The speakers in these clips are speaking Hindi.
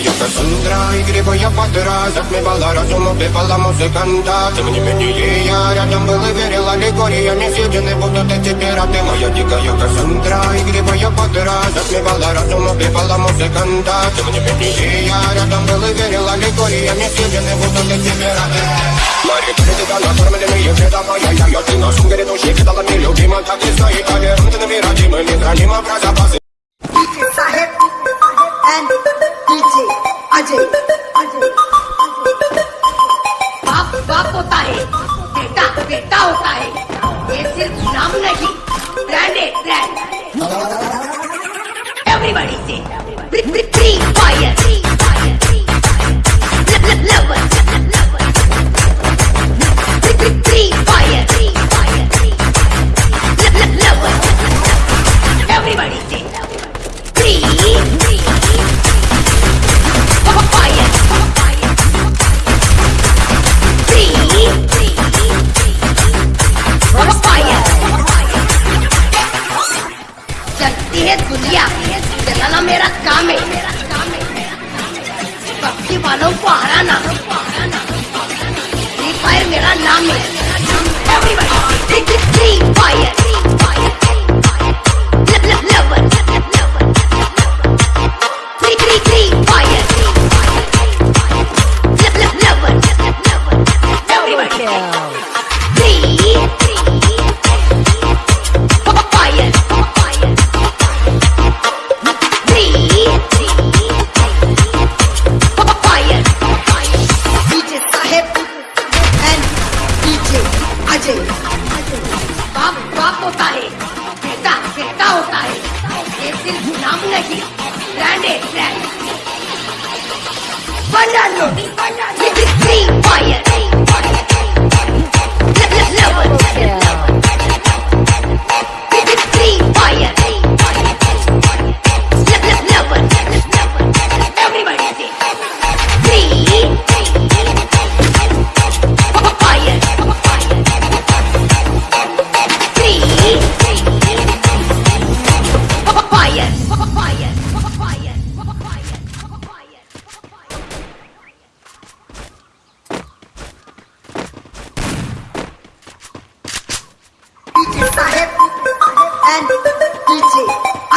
дикая Кассандра Игривая подра Затмевала разум, убивала музыканта Тем не менее я рядом был и верил Аллегориями съедены будут эти пираты Моя дикая Кассандра Игривая подра Затмевала разум, убивала музыканта Тем не менее я рядом был и верил Аллегориями съедены будут эти пираты Мари, тебя накормленные вреда моя Я, я, ты на сумке души кидала мне любима Так и стоит, повернуты на необходимы Не хранимо про запасы DJ Sahib and Ajay. Ajay. बाप बाप होता है बेटा बेटा होता है काम है। पक्षी वालों को हराना। फ्री फायर मेरा नाम है।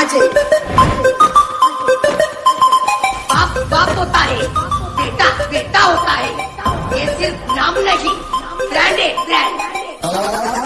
Ajay. बाप बाप होता है, बेटा बेटा होता है ये सिर्फ़ नाम नहीं ब्रांड है ब्रांड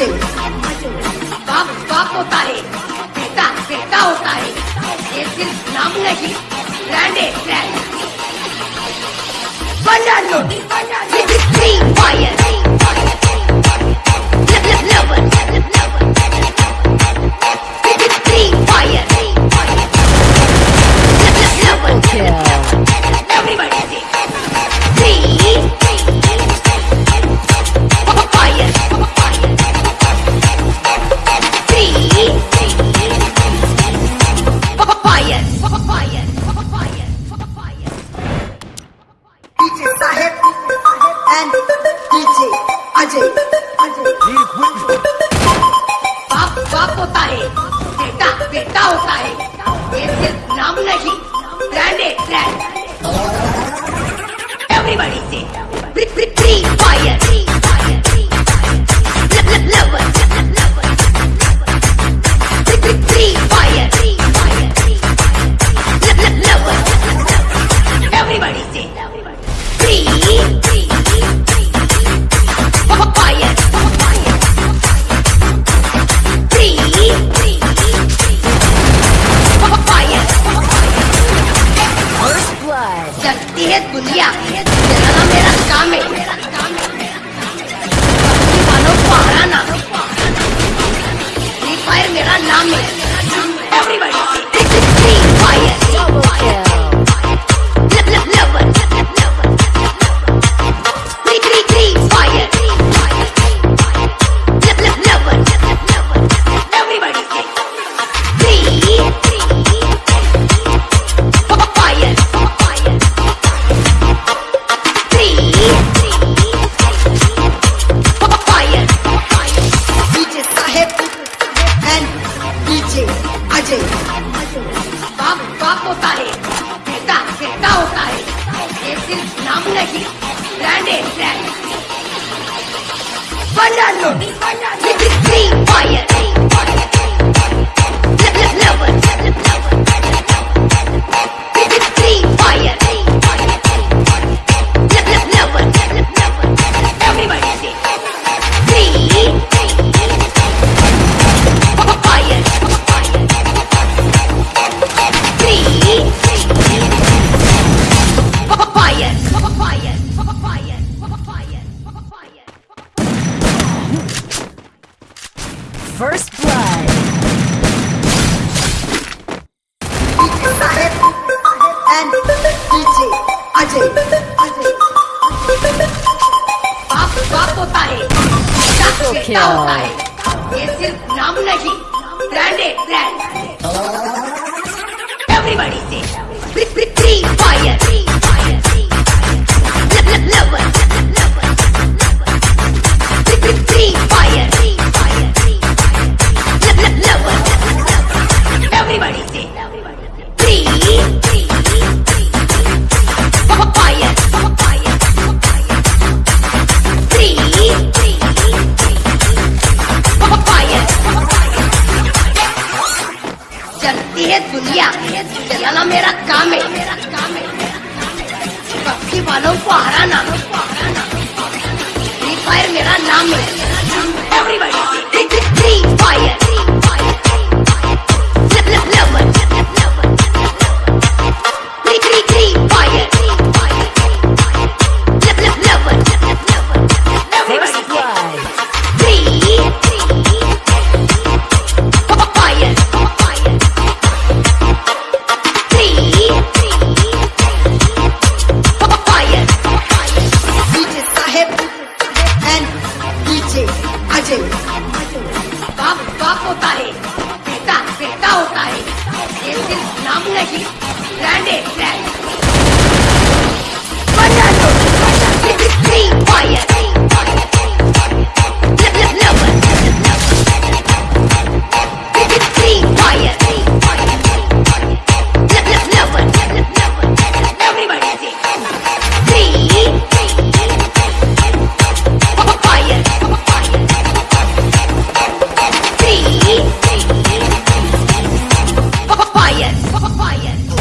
Ajay. बाप बाप होता है बेटा बेटा होता है ये सिर्फ नाम नहीं ब्रांड है ब्रांड बना लो फ्री फायर Ajay. बाप बाप होता है। बेटा बेटा होता है। ये सिर्फ़ नाम नहीं। ब्रांड है brand I'm in. banana, be banana, be, be, be quiet. होता है क्या होता है ये सिर्फ नाम नहीं ब्रांडेड ब्रांड एवरीबॉडी से फ्री फायर दिया चलाना मेरा काम है। पक्षी वालों को हराना। फ्री फायर मेरा नाम है। Everybody Quiet!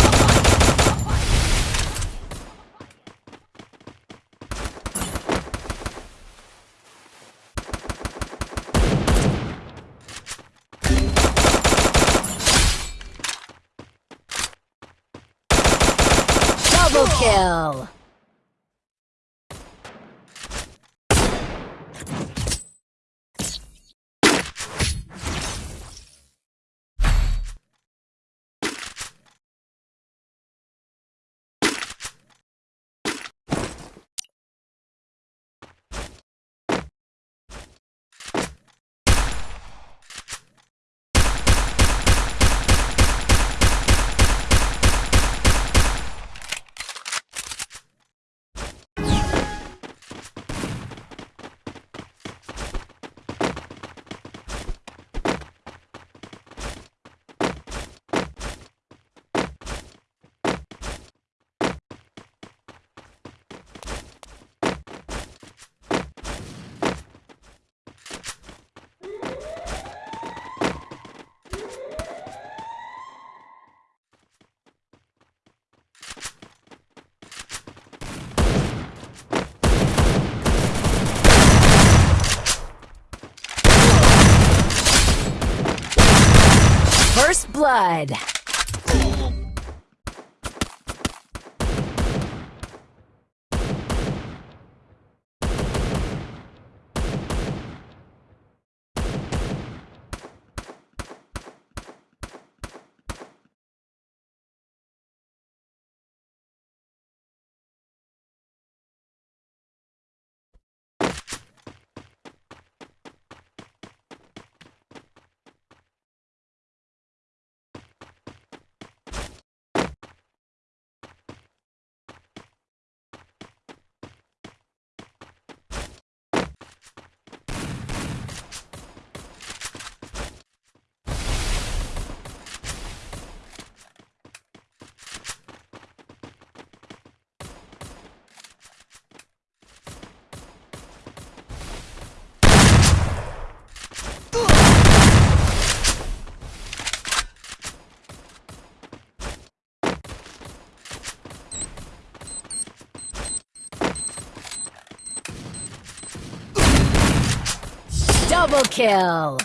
Double kill!